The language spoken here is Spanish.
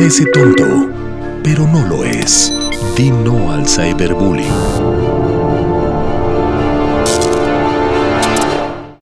Parece tonto, pero no lo es. Di no al cyberbullying.